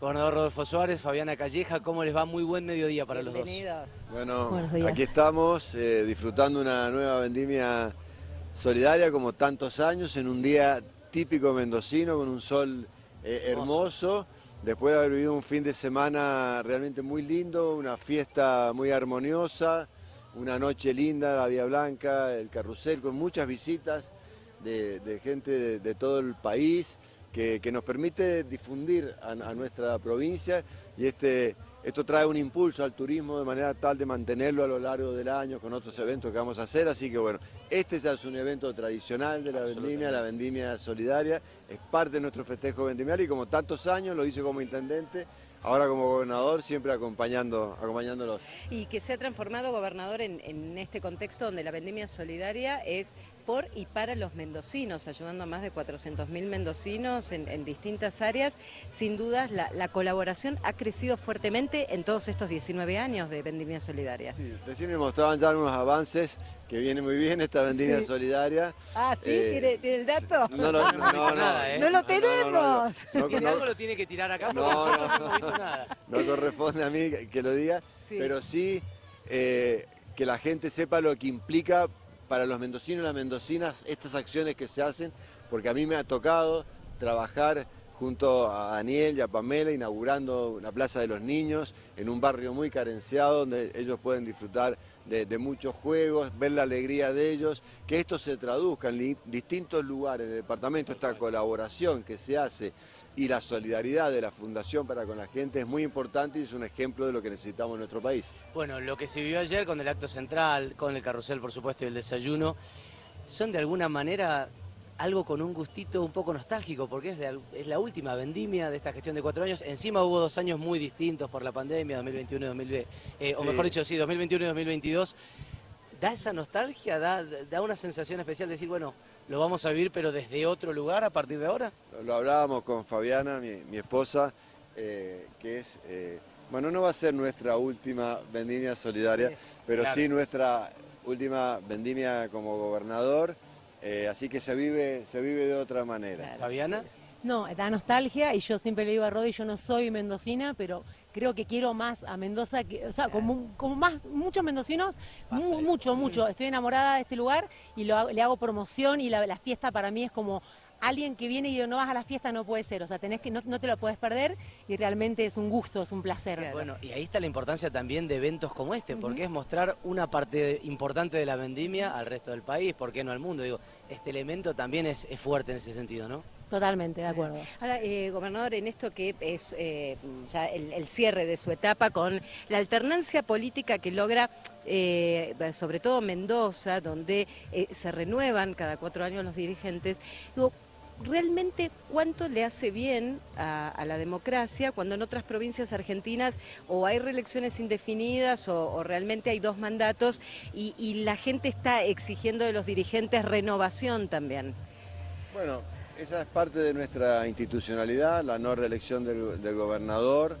Gobernador Rodolfo Suárez, Fabiana Calleja, ¿cómo les va? Muy buen mediodía para los dos. Bueno, aquí estamos eh, disfrutando una nueva vendimia solidaria como tantos años, en un día típico mendocino con un sol eh, hermoso. Después de haber vivido un fin de semana realmente muy lindo, una fiesta muy armoniosa, una noche linda, la Vía Blanca, el carrusel, con muchas visitas de, gente de, todo el país, que, nos permite difundir a, nuestra provincia y este, esto trae un impulso al turismo de manera tal de mantenerlo a lo largo del año con otros eventos que vamos a hacer, así que bueno, este ya es un evento tradicional de la vendimia, la vendimia solidaria, es parte de nuestro festejo vendimial y como tantos años lo hice como intendente, ahora como gobernador siempre acompañando, acompañándolos. Y que se ha transformado gobernador en, en este contexto donde la vendimia solidaria es por y para los mendocinos, ayudando a más de 400.000 mendocinos en, distintas áreas. Sin dudas, la, colaboración ha crecido fuertemente en todos estos 19 años de Vendimia Solidaria. Sí, recién me mostraban ya unos avances que viene muy bien esta vendimia solidaria. Ah, ¿sí? Eh, ¿Tiene, el dato? No, no, no, no, no, ¿eh? no lo tenemos. No, lo tiene que tirar acá porque no, no, no, visto nada. No corresponde a mí que lo diga, pero sí eh, que la gente sepa lo que implica para los mendocinos y las mendocinas estas acciones que se hacen, porque a mí me ha tocado trabajar junto a Daniel y a Pamela inaugurando la Plaza de los Niños en un barrio muy carenciado donde ellos pueden disfrutar de, muchos juegos, ver la alegría de ellos, que esto se traduzca en distintos lugares del departamento, esta colaboración que se hace y la solidaridad de la Fundación para con la gente es muy importante y es un ejemplo de lo que necesitamos en nuestro país. Bueno, lo que se vivió ayer con el acto central, con el carrusel por supuesto y el desayuno, son de alguna manera algo con un gustito un poco nostálgico, porque es, la última vendimia de esta gestión de cuatro años. Encima hubo dos años muy distintos por la pandemia, 2021 y 2020, eh, o mejor dicho, sí, 2021 y 2022. ¿Da esa nostalgia? ¿Da, da una sensación especial de decir, bueno, lo vamos a vivir pero desde otro lugar a partir de ahora? Lo, hablábamos con Fabiana, mi, esposa, eh, que es... Eh, bueno, no va a ser nuestra última vendimia solidaria, pero sí nuestra última vendimia como gobernador. Eh, así que se vive, se vive de otra manera. ¿Fabiana? No, da nostalgia y yo siempre le digo a Rodi, yo no soy mendocina, pero creo que quiero más a Mendoza, que, o sea, como, como más, muchos mendocinos, mucho, mucho. Estoy enamorada de este lugar y le hago promoción y la, fiesta para mí es como alguien que viene y no vas a la fiesta no puede ser, o sea, tenés que no, te lo puedes perder y realmente es un gusto, es un placer. Bueno, y ahí está la importancia también de eventos como este, porque es mostrar una parte importante de la vendimia al resto del país, ¿por qué no al mundo? Digo, este elemento también es, fuerte en ese sentido, ¿no? Totalmente, de acuerdo. Ahora, eh, gobernador, en esto que es eh, ya el, cierre de su etapa con la alternancia política que logra, eh, sobre todo Mendoza, donde se renuevan cada cuatro años los dirigentes, digo, realmente cuánto le hace bien a, la democracia cuando en otras provincias argentinas o hay reelecciones indefinidas o, realmente hay dos mandatos y, la gente está exigiendo de los dirigentes renovación también. Bueno, esa es parte de nuestra institucionalidad, la no reelección del, gobernador,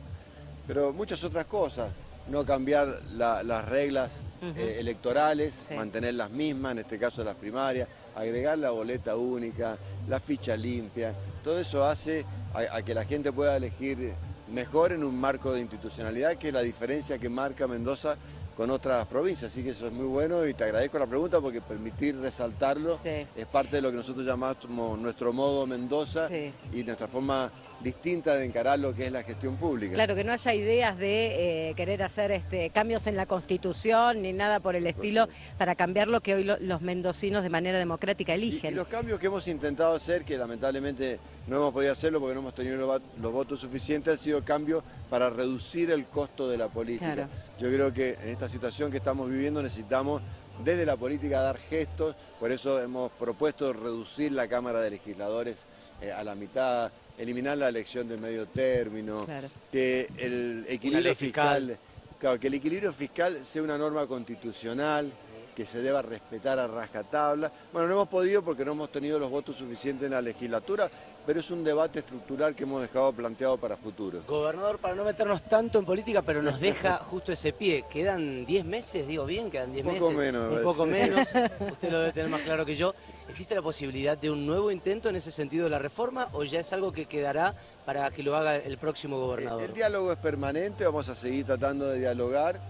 pero muchas otras cosas, no cambiar las reglas eh, electorales, mantener las mismas, en este caso las primarias, agregar la boleta única, la ficha limpia, todo eso hace a, que la gente pueda elegir mejor en un marco de institucionalidad, que es la diferencia que marca Mendoza con otras provincias, así que eso es muy bueno y te agradezco la pregunta porque permitir resaltarlo es parte de lo que nosotros llamamos nuestro modo Mendoza y nuestra forma distinta de encarar lo que es la gestión pública. Claro, que no haya ideas de eh, querer hacer este, cambios en la Constitución ni nada por el estilo para cambiar lo que hoy los mendocinos de manera democrática eligen. Y, los cambios que hemos intentado hacer, que lamentablemente no hemos podido hacerlo porque no hemos tenido los, votos suficientes, han sido cambios para reducir el costo de la política. Yo creo que en esta situación que estamos viviendo necesitamos desde la política dar gestos, por eso hemos propuesto reducir la Cámara de Legisladores eh, a la mitad, eliminar la elección de medio término, que el equilibrio fiscal, claro, que el equilibrio fiscal sea una norma constitucional, que se deba respetar a rajatabla. Bueno, no hemos podido porque no hemos tenido los votos suficientes en la legislatura, pero es un debate estructural que hemos dejado planteado para futuro. Gobernador, para no meternos tanto en política, pero nos deja justo ese pie. ¿Quedan 10 meses? Digo bien, quedan 10 meses. Un poco menos. Un poco menos, usted lo debe tener más claro que yo. ¿Existe la posibilidad de un nuevo intento en ese sentido de la reforma o ya es algo que quedará para que lo haga el próximo gobernador? El, diálogo es permanente, vamos a seguir tratando de dialogar,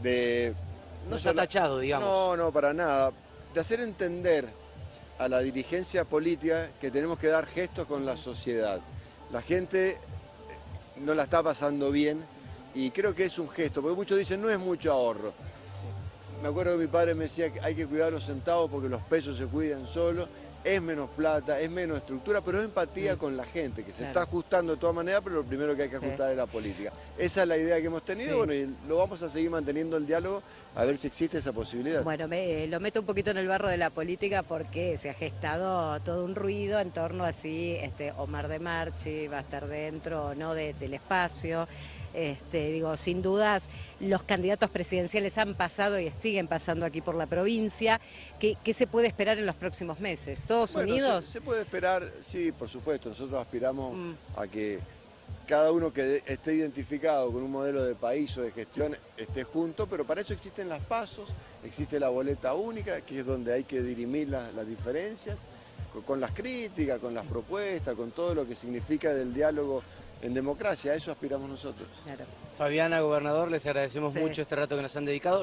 de... No, está tachado, digamos. No, no, para nada. De hacer entender a la dirigencia política que tenemos que dar gestos con la sociedad. La gente no la está pasando bien y creo que es un gesto, porque muchos dicen no es mucho ahorro me acuerdo que mi padre me decía que hay que cuidar los centavos porque los pesos se cuidan solos, es menos plata, es menos estructura, pero es empatía con la gente, que se está ajustando de todas maneras, pero lo primero que hay que ajustar es la política. Esa es la idea que hemos tenido, bueno, y lo vamos a seguir manteniendo el diálogo a ver si existe esa posibilidad. Bueno, me, lo meto un poquito en el barro de la política porque se ha gestado todo un ruido en torno a si este, Omar de Marchi va a estar dentro o no del espacio. Este, digo, sin dudas, los candidatos presidenciales han pasado y siguen pasando aquí por la provincia. ¿Qué, se puede esperar en los próximos meses? ¿Todos unidos? Se, puede esperar, sí, por supuesto. Nosotros aspiramos mm. a que cada uno que esté identificado con un modelo de país o de gestión esté junto, pero para eso existen las pasos, existe la boleta única, que es donde hay que dirimir las diferencias, con las críticas, con las propuestas, con todo lo que significa del diálogo en democracia, a eso aspiramos nosotros. Fabiana, gobernador, les agradecemos mucho este rato que nos han dedicado.